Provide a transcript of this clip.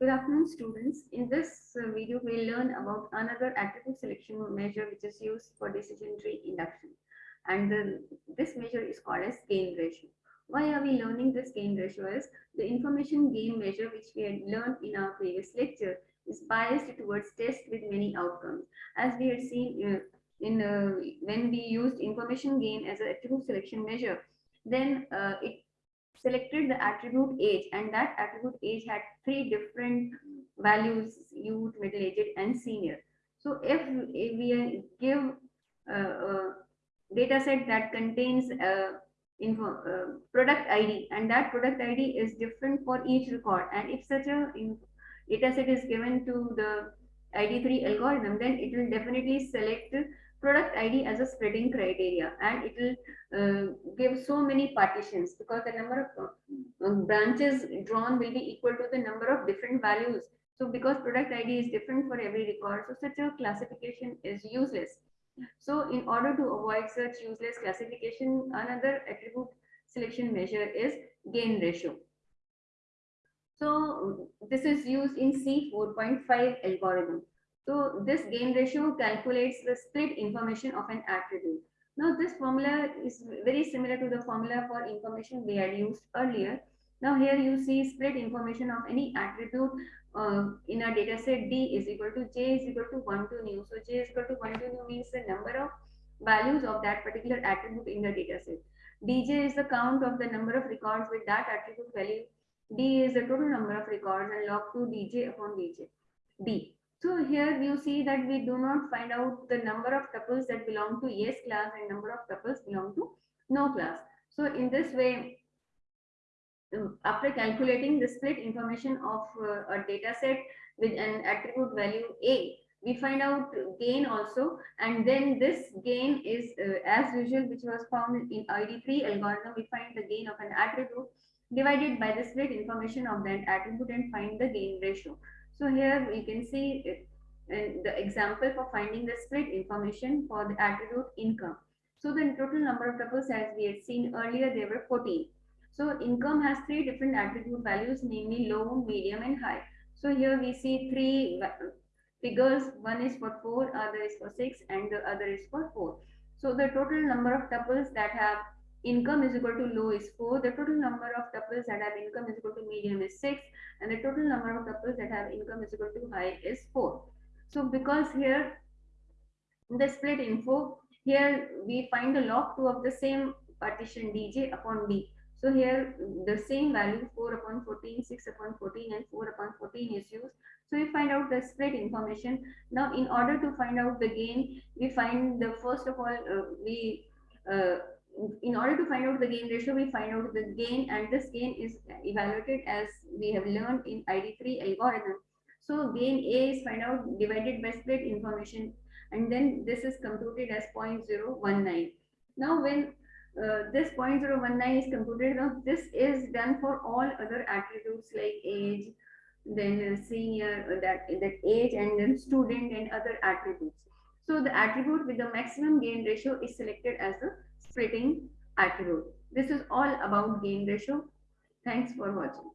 Good afternoon, students. In this uh, video, we'll learn about another attribute selection measure which is used for decision tree induction. And the, this measure is called as gain ratio. Why are we learning this gain ratio? Is the information gain measure which we had learned in our previous lecture is biased towards test with many outcomes. As we had seen uh, in uh, when we used information gain as an attribute selection measure, then uh, it selected the attribute age and that attribute age had three different values youth middle aged and senior. So if, if we give a, data set that contains a info, product id and that product id is different for each record and if such a data set is given to the id3 algorithm then it will definitely select product ID as a spreading criteria and it will uh, give so many partitions because the number of uh, branches drawn will be equal to the number of different values. So because product ID is different for every record, so such a classification is useless. So in order to avoid such useless classification, another attribute selection measure is gain ratio. So this is used in C4.5 algorithm. So this gain ratio calculates the split information of an attribute. Now this formula is very similar to the formula for information we had used earlier. Now here you see split information of any attribute uh, in a data set D is equal to J is equal to 1 to new. So J is equal to 1 to new means the number of values of that particular attribute in the data set. Dj is the count of the number of records with that attribute value. D is the total number of records and log 2 dj upon dj. D. So here you see that we do not find out the number of tuples that belong to yes class and number of tuples belong to no class. So in this way, um, after calculating the split information of uh, a data set with an attribute value A, we find out gain also and then this gain is uh, as usual which was found in ID3 algorithm we find the gain of an attribute divided by the split information of that attribute and find the gain ratio. So here we can see it, uh, the example for finding the split information for the attribute income. So the total number of tuples as we had seen earlier, there were 14. So income has three different attribute values, namely low, medium, and high. So here we see three figures. One is for 4, other is for 6, and the other is for 4. So the total number of tuples that have income is equal to low is 4. The total number of tuples that have income is equal to medium is 6. And the total number of tuples that have income is equal to high is 4. So because here the split info, here we find the log 2 of the same partition dj upon d. So here the same value 4 upon 14, 6 upon 14 and 4 upon 14 is used. So we find out the split information. Now in order to find out the gain, we find the first of all, uh, we uh, in order to find out the gain ratio, we find out the gain and this gain is evaluated as we have learned in ID3 algorithm. So gain A is find out divided by split information and then this is computed as 0.019. Now when uh, this 0.019 is computed, now this is done for all other attributes like age, then senior, uh, that, that age and then student and other attributes. So the attribute with the maximum gain ratio is selected as the splitting attribute. This is all about gain ratio. Thanks for watching.